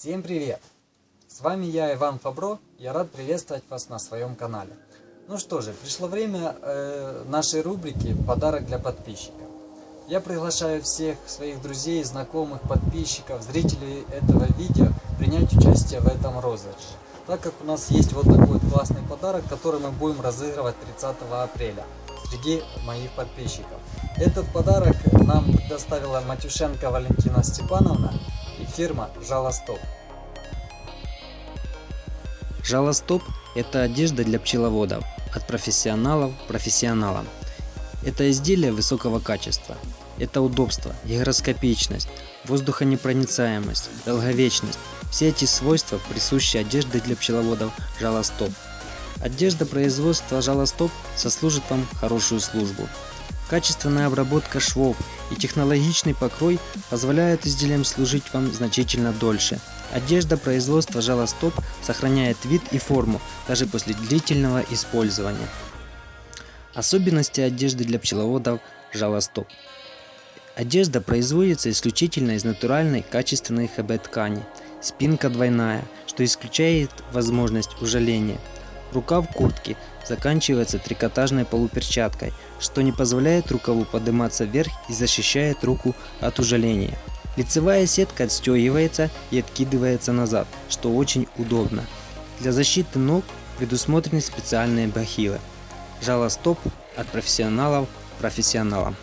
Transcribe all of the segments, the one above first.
Всем привет! С вами я, Иван Фабро. Я рад приветствовать вас на своем канале. Ну что же, пришло время э, нашей рубрики «Подарок для подписчиков». Я приглашаю всех своих друзей, знакомых, подписчиков, зрителей этого видео принять участие в этом розыгрыше. Так как у нас есть вот такой классный подарок, который мы будем разыгрывать 30 апреля среди моих подписчиков. Этот подарок нам предоставила Матюшенко Валентина Степановна фирма Жалостоп. Жалостоп – это одежда для пчеловодов, от профессионалов профессионалам. Это изделие высокого качества. Это удобство, гигроскопичность, воздухонепроницаемость, долговечность. Все эти свойства присущи одежде для пчеловодов Жалостоп. Одежда производства Жалостоп сослужит вам хорошую службу. Качественная обработка швов и технологичный покрой позволяют изделиям служить вам значительно дольше. Одежда производства Жалостоп сохраняет вид и форму даже после длительного использования. Особенности одежды для пчеловодов Жалостоп. Одежда производится исключительно из натуральной качественной ХБ ткани. Спинка двойная, что исключает возможность ужаления. Рукав куртки заканчивается трикотажной полуперчаткой, что не позволяет рукаву подниматься вверх и защищает руку от ужаления. Лицевая сетка отстегивается и откидывается назад, что очень удобно. Для защиты ног предусмотрены специальные бахилы. Жалостоп от профессионалов профессионалам.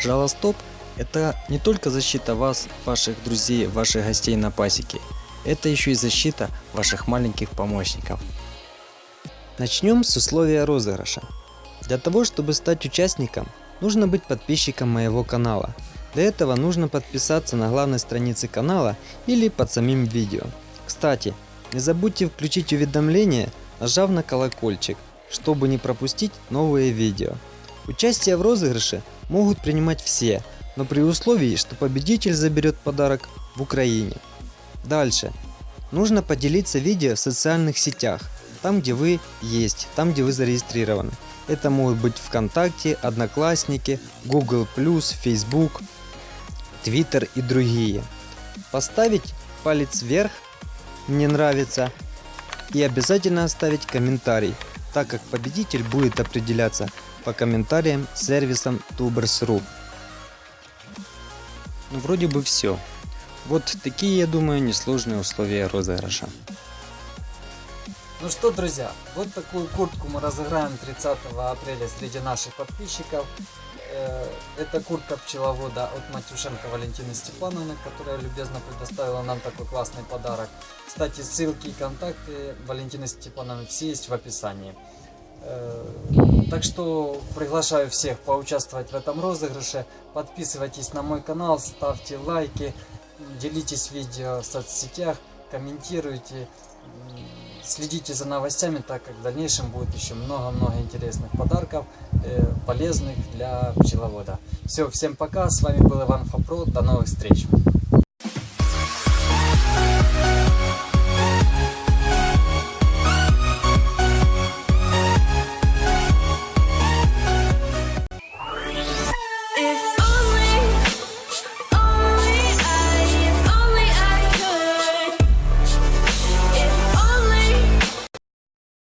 Жалостоп – это не только защита вас, ваших друзей, ваших гостей на пасеке. Это еще и защита ваших маленьких помощников. Начнем с условия розыгрыша. Для того, чтобы стать участником, нужно быть подписчиком моего канала. Для этого нужно подписаться на главной странице канала или под самим видео. Кстати, не забудьте включить уведомления, нажав на колокольчик, чтобы не пропустить новые видео. Участие в розыгрыше могут принимать все, но при условии, что победитель заберет подарок в Украине. Дальше. Нужно поделиться видео в социальных сетях – там, где вы есть, там, где вы зарегистрированы. Это могут быть ВКонтакте, Одноклассники, Google+, Facebook, Twitter и другие. Поставить палец вверх, мне нравится, и обязательно оставить комментарий, так как победитель будет определяться по комментариям сервисом Tubers.ru. Ну вроде бы все. Вот такие, я думаю, несложные условия розыгрыша. Ну что, друзья, вот такую куртку мы разыграем 30 апреля среди наших подписчиков. Э, это куртка пчеловода от Матюшенко Валентины Степановны, которая любезно предоставила нам такой классный подарок. Кстати, ссылки и контакты Валентины Степановны все есть в описании. Э, так что приглашаю всех поучаствовать в этом розыгрыше. Подписывайтесь на мой канал, ставьте лайки, делитесь видео в соцсетях, комментируйте. Следите за новостями, так как в дальнейшем будет еще много-много интересных подарков, э, полезных для пчеловода. Все, всем пока, с вами был Иван Фапро, до новых встреч!